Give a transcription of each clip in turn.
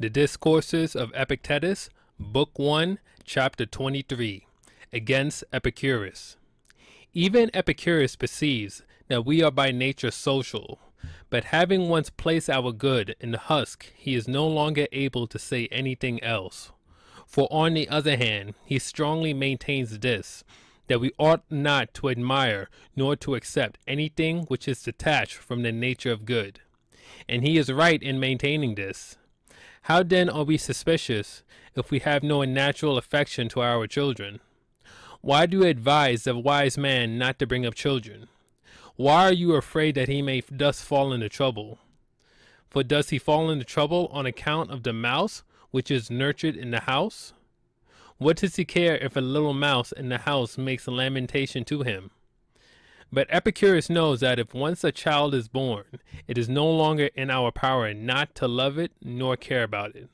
The Discourses of Epictetus, Book 1, Chapter 23, Against Epicurus. Even Epicurus perceives that we are by nature social, but having once placed our good in the husk, he is no longer able to say anything else. For on the other hand, he strongly maintains this, that we ought not to admire nor to accept anything which is detached from the nature of good. And he is right in maintaining this. How then are we suspicious if we have no natural affection to our children? Why do you advise the wise man not to bring up children? Why are you afraid that he may thus fall into trouble? For does he fall into trouble on account of the mouse which is nurtured in the house? What does he care if a little mouse in the house makes lamentation to him? But Epicurus knows that if once a child is born, it is no longer in our power not to love it nor care about it.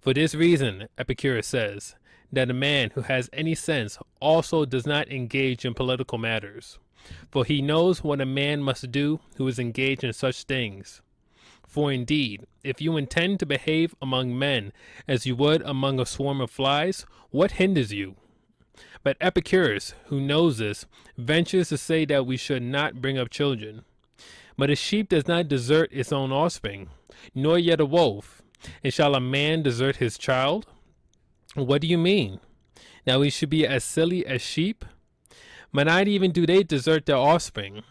For this reason, Epicurus says, that a man who has any sense also does not engage in political matters, for he knows what a man must do who is engaged in such things. For indeed, if you intend to behave among men as you would among a swarm of flies, what hinders you? But Epicurus, who knows this, ventures to say that we should not bring up children. But a sheep does not desert its own offspring, nor yet a wolf. And shall a man desert his child? What do you mean? Now we should be as silly as sheep? But not even do they desert their offspring,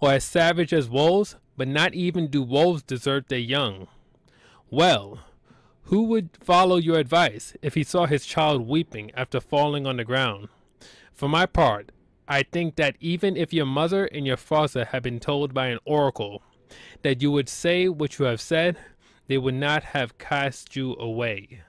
or as savage as wolves, but not even do wolves desert their young. Well, who would follow your advice if he saw his child weeping after falling on the ground? For my part, I think that even if your mother and your father had been told by an oracle that you would say what you have said, they would not have cast you away.